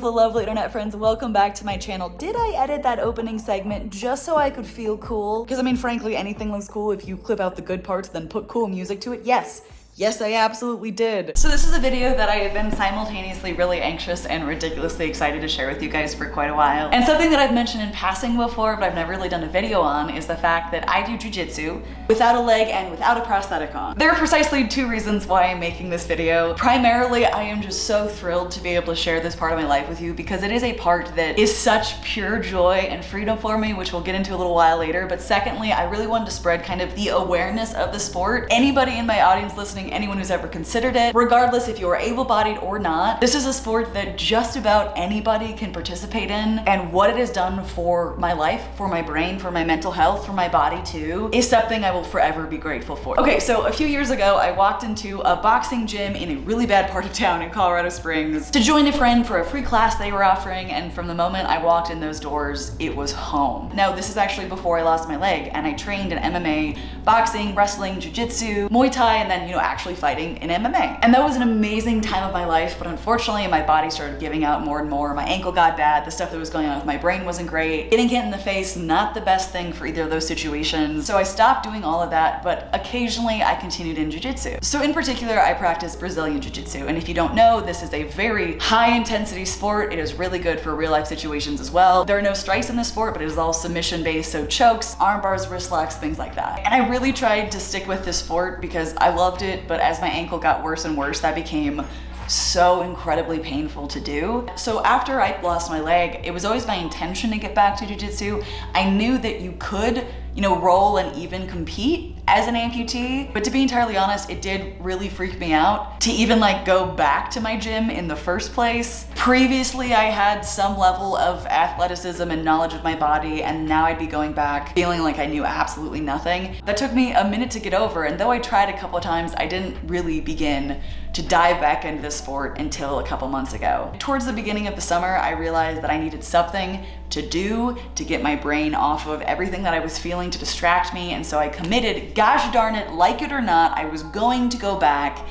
beautiful, lovely internet friends. Welcome back to my channel. Did I edit that opening segment just so I could feel cool? Because I mean, frankly, anything looks cool if you clip out the good parts, then put cool music to it. Yes, Yes, I absolutely did. So this is a video that I have been simultaneously really anxious and ridiculously excited to share with you guys for quite a while. And something that I've mentioned in passing before, but I've never really done a video on, is the fact that I do jujitsu without a leg and without a prosthetic on. There are precisely two reasons why I'm making this video. Primarily, I am just so thrilled to be able to share this part of my life with you because it is a part that is such pure joy and freedom for me, which we'll get into a little while later. But secondly, I really wanted to spread kind of the awareness of the sport. Anybody in my audience listening anyone who's ever considered it, regardless if you're able-bodied or not. This is a sport that just about anybody can participate in and what it has done for my life, for my brain, for my mental health, for my body too, is something I will forever be grateful for. Okay, so a few years ago, I walked into a boxing gym in a really bad part of town in Colorado Springs to join a friend for a free class they were offering, and from the moment I walked in those doors, it was home. Now, this is actually before I lost my leg, and I trained in MMA, boxing, wrestling, jujitsu, Muay Thai, and then, you know, actually fighting in MMA. And that was an amazing time of my life, but unfortunately my body started giving out more and more. My ankle got bad, the stuff that was going on with my brain wasn't great. Getting hit in the face, not the best thing for either of those situations. So I stopped doing all of that, but occasionally I continued in jiu-jitsu. So in particular, I practice Brazilian jiu-jitsu. And if you don't know, this is a very high intensity sport. It is really good for real life situations as well. There are no strikes in the sport, but it is all submission based. So chokes, arm bars, wrist locks, things like that. And I really tried to stick with this sport because I loved it, but as my ankle got worse and worse, that became so incredibly painful to do. So after I lost my leg, it was always my intention to get back to jujitsu. I knew that you could, you know, roll and even compete as an amputee. But to be entirely honest, it did really freak me out to even like go back to my gym in the first place. Previously, I had some level of athleticism and knowledge of my body, and now I'd be going back feeling like I knew absolutely nothing. That took me a minute to get over, and though I tried a couple of times, I didn't really begin to dive back into the sport until a couple months ago. Towards the beginning of the summer, I realized that I needed something to do to get my brain off of everything that I was feeling to distract me. And so I committed, gosh darn it, like it or not, I was going to go back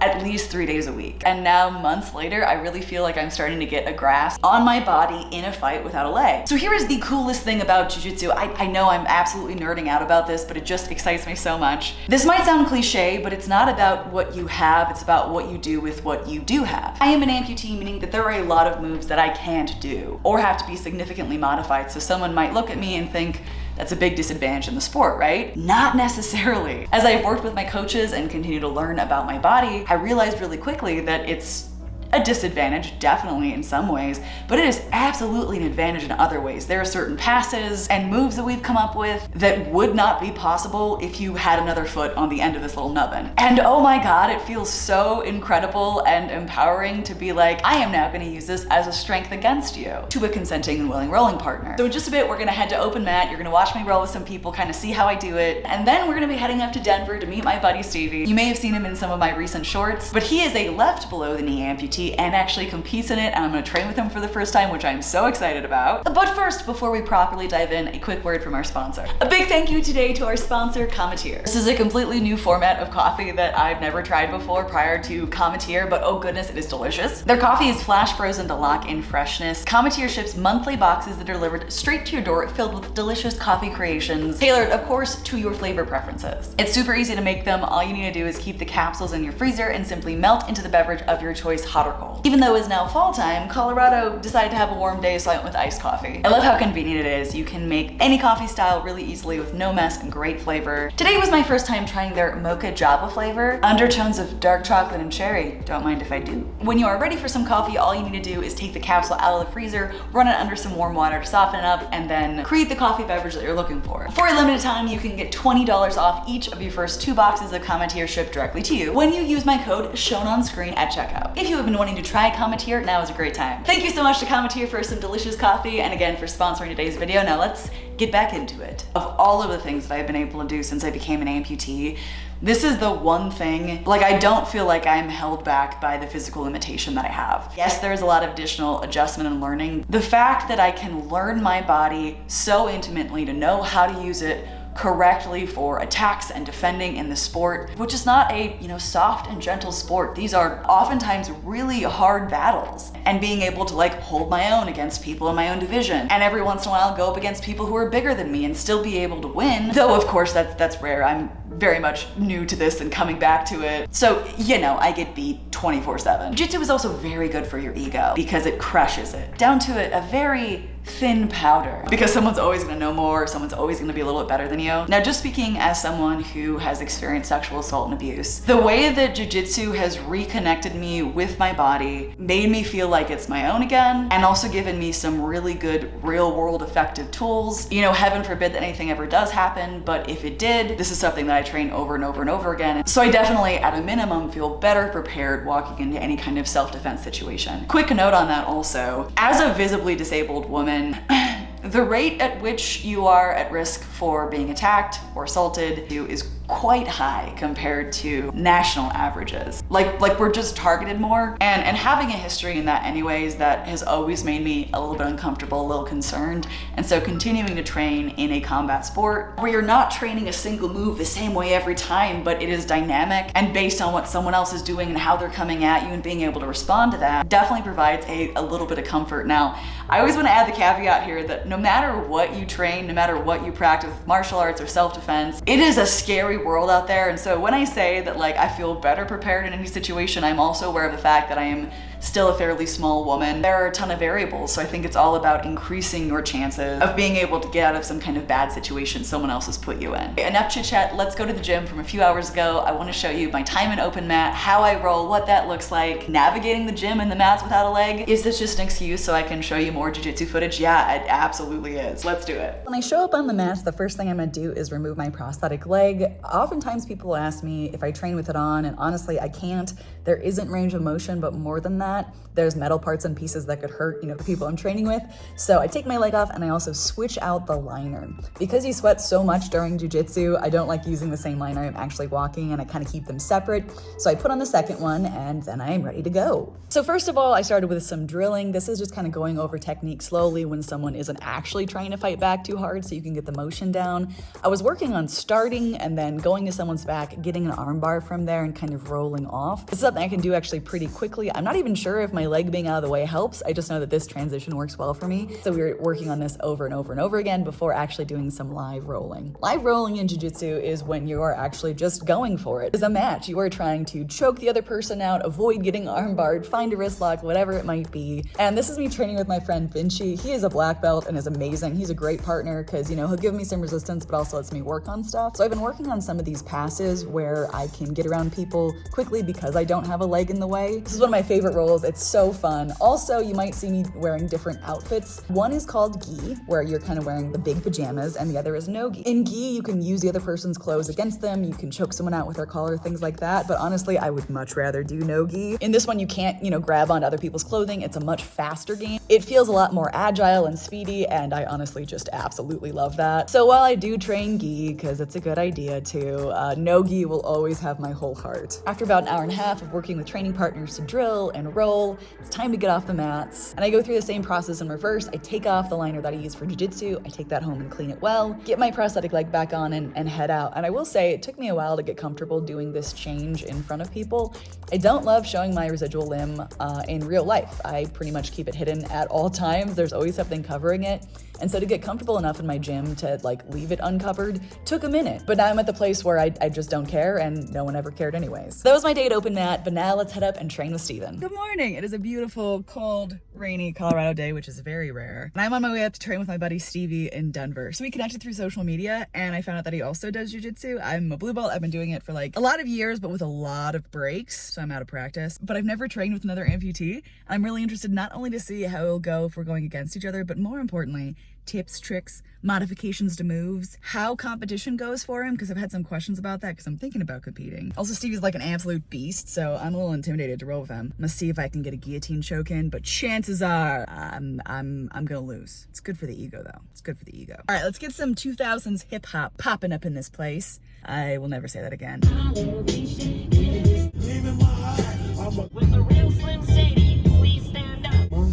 at least three days a week. And now months later, I really feel like I'm starting to get a grasp on my body in a fight without a leg. So here is the coolest thing about jujitsu. I, I know I'm absolutely nerding out about this, but it just excites me so much. This might sound cliche, but it's not about what you have, it's about what you do with what you do have. I am an amputee, meaning that there are a lot of moves that I can't do or have to be significantly modified. So someone might look at me and think, that's a big disadvantage in the sport, right? Not necessarily. As I've worked with my coaches and continue to learn about my body, I realized really quickly that it's a disadvantage, definitely in some ways, but it is absolutely an advantage in other ways. There are certain passes and moves that we've come up with that would not be possible if you had another foot on the end of this little nubbin. And oh my God, it feels so incredible and empowering to be like, I am now gonna use this as a strength against you to a consenting and willing rolling partner. So in just a bit, we're gonna head to open mat. You're gonna watch me roll with some people, kind of see how I do it. And then we're gonna be heading up to Denver to meet my buddy Stevie. You may have seen him in some of my recent shorts, but he is a left below the knee amputee and actually competes in it and I'm gonna train with him for the first time, which I'm so excited about. But first, before we properly dive in, a quick word from our sponsor. A big thank you today to our sponsor, Cometeer. This is a completely new format of coffee that I've never tried before prior to Cometeer, but oh goodness, it is delicious. Their coffee is flash frozen to lock in freshness. Cometeer ships monthly boxes that are delivered straight to your door filled with delicious coffee creations, tailored, of course, to your flavor preferences. It's super easy to make them. All you need to do is keep the capsules in your freezer and simply melt into the beverage of your choice, hot or Even though it's now fall time, Colorado decided to have a warm day, so I went with iced coffee. I love how convenient it is. You can make any coffee style really easily with no mess and great flavor. Today was my first time trying their mocha java flavor. Undertones of dark chocolate and cherry. Don't mind if I do. When you are ready for some coffee, all you need to do is take the capsule out of the freezer, run it under some warm water to soften it up, and then create the coffee beverage that you're looking for. For a limited time, you can get $20 off each of your first two boxes of Cometeer shipped directly to you when you use my code shown on screen at checkout. If you have been wanting to try Cometeer, now is a great time. Thank you so much to Cometeer for some delicious coffee and again for sponsoring today's video. Now let's get back into it. Of all of the things that I've been able to do since I became an amputee, this is the one thing, like I don't feel like I'm held back by the physical limitation that I have. Yes, there's a lot of additional adjustment and learning. The fact that I can learn my body so intimately to know how to use it correctly for attacks and defending in the sport, which is not a, you know, soft and gentle sport. These are oftentimes really hard battles. And being able to like hold my own against people in my own division and every once in a while go up against people who are bigger than me and still be able to win. Though of course that's that's rare. I'm very much new to this and coming back to it. So, you know, I get beat 24 7. Jiu-Jitsu is also very good for your ego because it crushes it down to a, a very thin powder because someone's always gonna know more, someone's always gonna be a little bit better than you. Now, just speaking as someone who has experienced sexual assault and abuse, the way that jujitsu has reconnected me with my body, made me feel like it's my own again, and also given me some really good real world effective tools. You know, heaven forbid that anything ever does happen, but if it did, this is something that I train over and over and over again. So I definitely, at a minimum, feel better prepared walking into any kind of self-defense situation. Quick note on that also, as a visibly disabled woman, women the rate at which you are at risk for being attacked or assaulted is quite high compared to national averages. Like, like we're just targeted more. And, and having a history in that anyways, that has always made me a little bit uncomfortable, a little concerned. And so continuing to train in a combat sport where you're not training a single move the same way every time, but it is dynamic and based on what someone else is doing and how they're coming at you and being able to respond to that definitely provides a, a little bit of comfort. Now, I always want to add the caveat here that no matter what you train, no matter what you practice, martial arts or self-defense, it is a scary world out there. And so when I say that like I feel better prepared in situation, I'm also aware of the fact that I am still a fairly small woman. There are a ton of variables, so I think it's all about increasing your chances of being able to get out of some kind of bad situation someone else has put you in. Enough chit chat, let's go to the gym from a few hours ago. I wanna show you my time in open mat, how I roll, what that looks like, navigating the gym and the mats without a leg. Is this just an excuse so I can show you more jujitsu footage? Yeah, it absolutely is. Let's do it. When I show up on the mats, the first thing I'm gonna do is remove my prosthetic leg. Oftentimes people ask me if I train with it on, and honestly, I can't. There isn't range of motion, but more than that, that. There's metal parts and pieces that could hurt, you know, the people I'm training with. So I take my leg off and I also switch out the liner. Because you sweat so much during jujitsu, I don't like using the same liner I'm actually walking and I kind of keep them separate. So I put on the second one and then I'm ready to go. So first of all, I started with some drilling. This is just kind of going over technique slowly when someone isn't actually trying to fight back too hard so you can get the motion down. I was working on starting and then going to someone's back, getting an armbar from there and kind of rolling off. This is something I can do actually pretty quickly. I'm not even sure if my leg being out of the way helps. I just know that this transition works well for me. So we were working on this over and over and over again before actually doing some live rolling. Live rolling in Jiu-Jitsu is when you are actually just going for it. As a match, you are trying to choke the other person out, avoid getting armbarred, find a wrist lock, whatever it might be. And this is me training with my friend Vinci. He is a black belt and is amazing. He's a great partner because, you know, he'll give me some resistance, but also lets me work on stuff. So I've been working on some of these passes where I can get around people quickly because I don't have a leg in the way. This is one of my favorite rolls. It's so fun. Also, you might see me wearing different outfits. One is called gi, where you're kind of wearing the big pajamas, and the other is no gi. In gi, you can use the other person's clothes against them. You can choke someone out with their collar, things like that. But honestly, I would much rather do no gi. In this one, you can't, you know, grab onto other people's clothing. It's a much faster game. It feels a lot more agile and speedy, and I honestly just absolutely love that. So while I do train gi, because it's a good idea to, uh, no gi will always have my whole heart. After about an hour and a half of working with training partners to drill and roll, it's time to get off the mats. And I go through the same process in reverse. I take off the liner that I use for jujitsu. I take that home and clean it well, get my prosthetic leg back on and, and head out. And I will say it took me a while to get comfortable doing this change in front of people. I don't love showing my residual limb uh, in real life. I pretty much keep it hidden at all times. There's always something covering it. And so to get comfortable enough in my gym to like leave it uncovered took a minute. But now I'm at the place where I, I just don't care and no one ever cared anyways. That was my day at Open Mat, but now let's head up and train with Steven. Good morning. It is a beautiful, cold, rainy Colorado day, which is very rare. And I'm on my way up to train with my buddy Stevie in Denver. So we connected through social media and I found out that he also does jujitsu. I'm a blue belt. I've been doing it for like a lot of years, but with a lot of breaks. So I'm out of practice, but I've never trained with another amputee. I'm really interested not only to see how it'll go if we're going against each other, but more importantly, tips, tricks, modifications to moves, how competition goes for him, because I've had some questions about that because I'm thinking about competing. Also, Stevie's like an absolute beast, so I'm a little intimidated to roll with him. I'm gonna see if I can get a guillotine choke in, but chances are I'm, I'm, I'm gonna lose. It's good for the ego though. It's good for the ego. All right, let's get some 2000s hip hop popping up in this place. I will never say that again.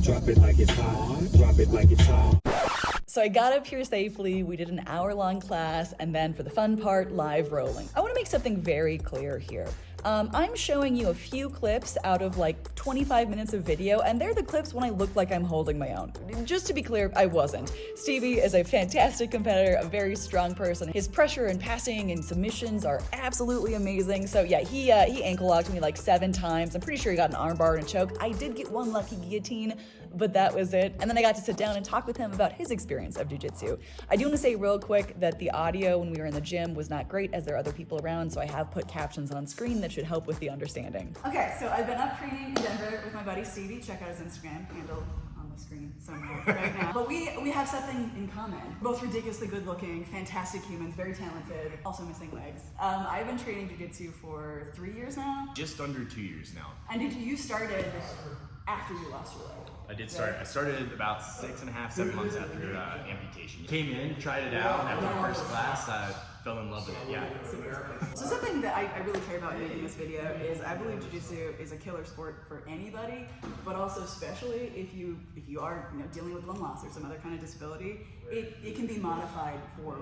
Drop it like it's hot. Drop it like it's hot. So I got up here safely, we did an hour long class, and then for the fun part, live rolling. I wanna make something very clear here. Um, I'm showing you a few clips out of like 25 minutes of video, and they're the clips when I look like I'm holding my own. Just to be clear, I wasn't. Stevie is a fantastic competitor, a very strong person. His pressure and passing and submissions are absolutely amazing. So yeah, he uh, he ankle locked me like seven times. I'm pretty sure he got an armbar and a choke. I did get one lucky guillotine, but that was it. And then I got to sit down and talk with him about his experience of jujitsu. I do want to say real quick that the audio when we were in the gym was not great as there are other people around, so I have put captions on screen that should help with the understanding. Okay, so I've been up training in Denver with my buddy Stevie. Check out his Instagram handle on the screen somewhere right now. But we we have something in common. Both ridiculously good looking, fantastic humans, very talented, also missing legs. Um, I've been training jiu-jitsu for three years now. Just under two years now. And did you started after you lost your leg? I did start. I started about six and a half, seven months after uh, amputation. Came in, tried it out. After the first class, I fell in love with it. Yeah. So something that I, I really care about making this video is I believe jiu-jitsu is a killer sport for anybody, but also especially if you if you are you know dealing with one loss or some other kind of disability, it, it can be modified for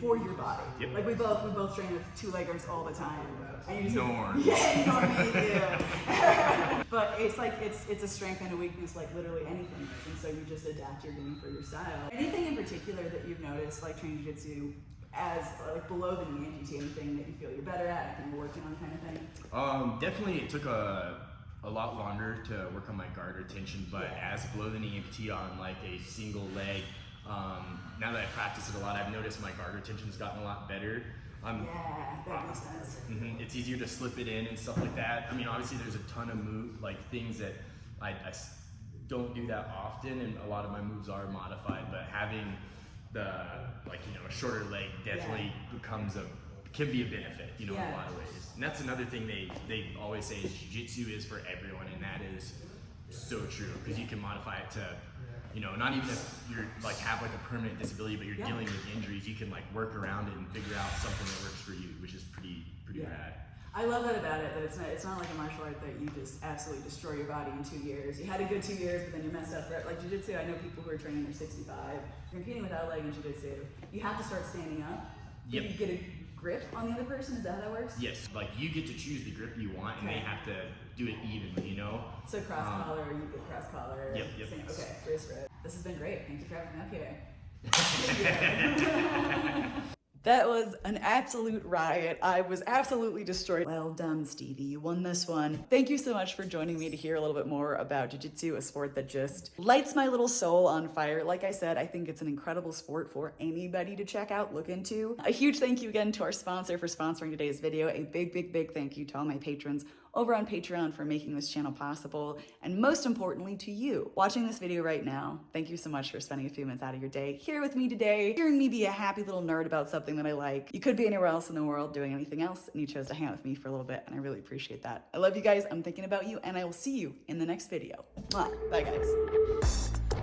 for your body. Yep. Like we both we both train with two leggers all the time. And you just, Norm. Yeah, norm me too. but it's like it's it's a strength and a weakness like literally anything is, and so you just adapt your game for your style. Anything in particular that you've noticed like training jiu-jitsu as like below the knee amputee, anything that you feel you're better at, anything you're working on kind of thing? Um, definitely, it took a a lot longer to work on my guard retention, but Yeah. as below the knee amputee on like a single leg, um, now that I practice it a lot, I've noticed my guard retention's gotten a lot better. Um, Yeah, that makes sense. Mhm, It's easier to slip it in and stuff like that. I mean, obviously, there's a ton of move like things that I don't do that often, and a lot of my moves are modified. But having the like you know a shorter leg definitely becomes a can be a benefit, you know, in a lot of ways. And that's another thing they they always say is jiu-jitsu is for everyone, and that is so true because you can modify it to. You know, not even if you're like have like a permanent disability, but you're Yeah. dealing with injuries, you can like work around it and figure out something that works for you, which is pretty pretty Yeah. rad. I love that about it. That it's not it's not like a martial art that you just absolutely destroy your body in two years. You had a good two years, but then you messed up. Right? Like jujitsu, I know people who are training their 65. You're competing without a leg in jujitsu. You have to start standing up. Yep. You get a grip on the other person. Is that how that works? Yes, like you get to choose the grip you want, and they have to do it evenly. You know. So cross Um, collar, you get cross collar. Yep, yep. same- Okay, wrist grip. This has been great. Thank you for having me up here. That was an absolute riot. I was absolutely destroyed. Well done, Stevie. You won this one. Thank you so much for joining me to hear a little bit more about Jiu Jitsu, a sport that just lights my little soul on fire. Like I said, I think it's an incredible sport for anybody to check out, look into. A huge thank you again to our sponsor for sponsoring today's video. A big, big, big thank you to all my patrons over on Patreon for making this channel possible, and most importantly to you watching this video right now. Thank you so much for spending a few minutes out of your day here with me today, hearing me be a happy little nerd about something that I like. You could be anywhere else in the world doing anything else, and you chose to hang out with me for a little bit, and I really appreciate that. I love you guys, I'm thinking about you, and I will see you in the next video. Bye guys.